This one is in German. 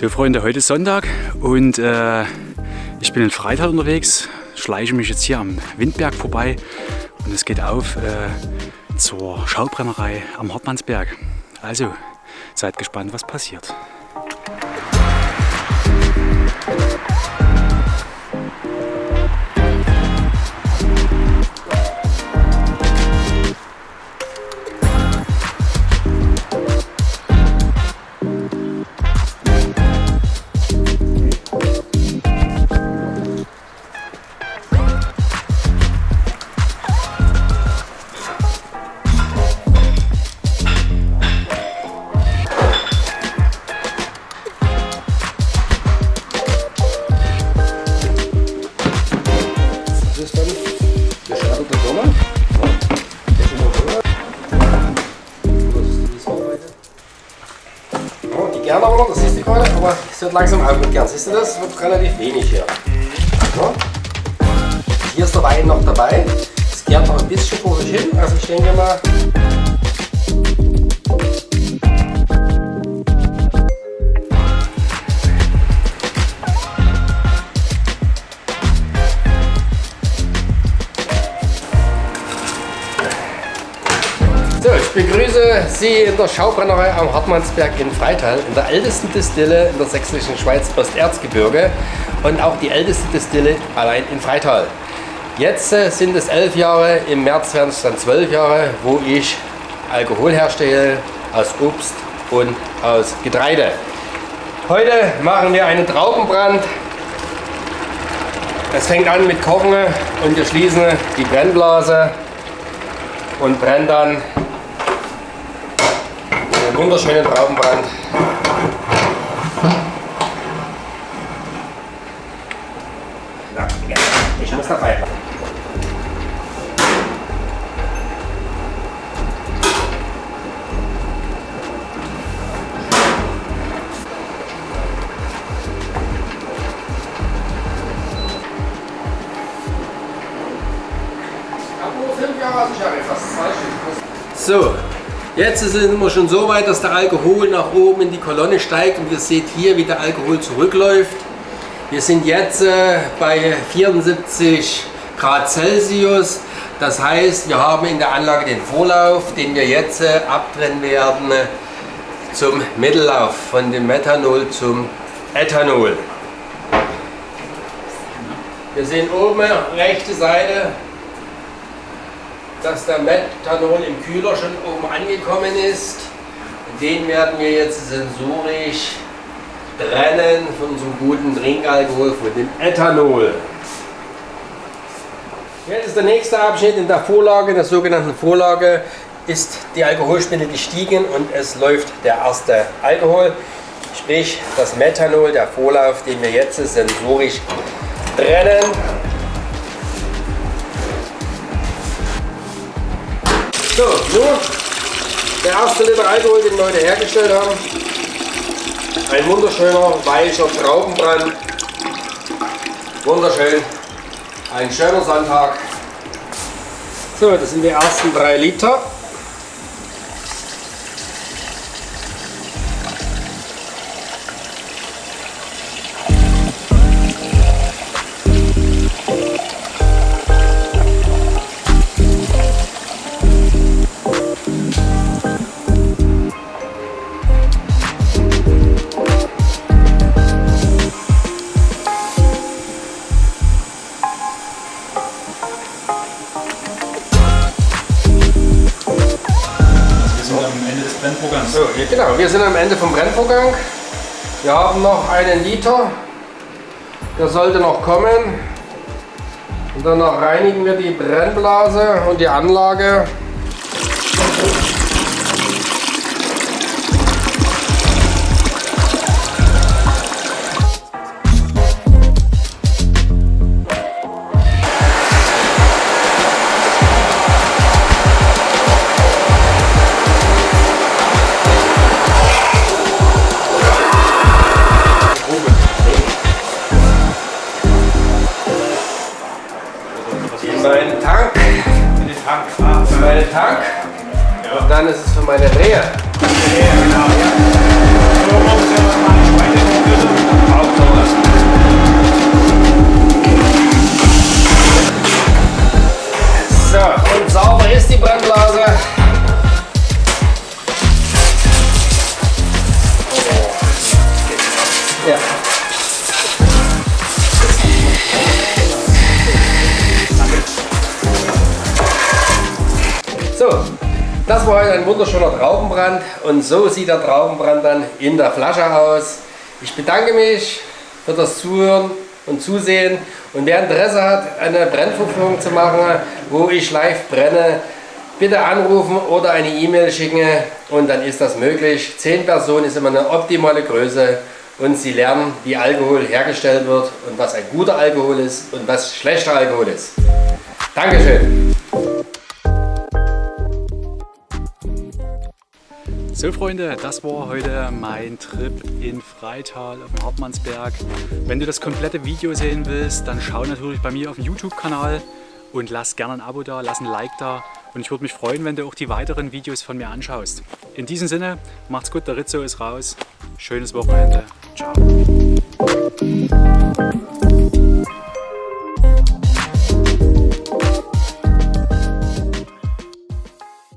So Freunde, heute ist Sonntag und äh, ich bin in Freital unterwegs, schleiche mich jetzt hier am Windberg vorbei und es geht auf äh, zur Schaubrennerei am Hartmannsberg. Also seid gespannt, was passiert. Wird langsam aufgekehrt. Siehst du das? Wird relativ wenig hier. Ja. Hier ist der Wein noch dabei. Es gärt noch ein bisschen vor sich hin. Also ich denke mal, begrüße Sie in der Schaubrennerei am Hartmannsberg in Freital, in der ältesten Distille in der sächsischen Schweiz Osterzgebirge und auch die älteste Distille allein in Freital. Jetzt äh, sind es elf Jahre, im März werden es dann zwölf Jahre, wo ich Alkohol herstelle aus Obst und aus Getreide. Heute machen wir einen Traubenbrand. Es fängt an mit Kochen und wir schließen die Brennblase und brennen dann wunderschönen Traubenbrand. Ich muss dabei. So, Jetzt sind wir schon so weit, dass der Alkohol nach oben in die Kolonne steigt und ihr seht hier, wie der Alkohol zurückläuft. Wir sind jetzt äh, bei 74 Grad Celsius. Das heißt, wir haben in der Anlage den Vorlauf, den wir jetzt äh, abtrennen werden äh, zum Mittellauf von dem Methanol zum Ethanol. Wir sehen oben rechte Seite dass der Methanol im Kühler schon oben angekommen ist. Den werden wir jetzt sensorisch trennen von unserem guten Trinkalkohol, von dem Ethanol. Jetzt ist der nächste Abschnitt in der Vorlage, in der sogenannten Vorlage, ist die Alkoholspende gestiegen und es läuft der erste Alkohol, sprich das Methanol, der Vorlauf, den wir jetzt sensorisch trennen. So, nun der erste Liter Alkohol, den wir heute hergestellt haben. Ein wunderschöner, weicher Traubenbrand. Wunderschön. Ein schöner Sonntag. So, das sind die ersten drei Liter. Genau, wir sind am Ende vom Brennvorgang. Wir haben noch einen Liter. Der sollte noch kommen. Und danach reinigen wir die Brennblase und die Anlage. Tank. Ja. Und dann ist es für meine Rehe. Ja, genau. So, und sauber ist die Brennblase. Ja. Das war heute ein wunderschöner Traubenbrand und so sieht der Traubenbrand dann in der Flasche aus. Ich bedanke mich für das Zuhören und Zusehen und wer Interesse hat, eine Brennvorführung zu machen, wo ich live brenne, bitte anrufen oder eine E-Mail schicken und dann ist das möglich. Zehn Personen ist immer eine optimale Größe und Sie lernen, wie Alkohol hergestellt wird und was ein guter Alkohol ist und was schlechter Alkohol ist. Dankeschön. So Freunde, das war heute mein Trip in Freital auf dem Hartmannsberg. Wenn du das komplette Video sehen willst, dann schau natürlich bei mir auf dem YouTube-Kanal und lass gerne ein Abo da, lass ein Like da und ich würde mich freuen, wenn du auch die weiteren Videos von mir anschaust. In diesem Sinne, macht's gut, der Rizzo ist raus. Schönes Wochenende. Ciao.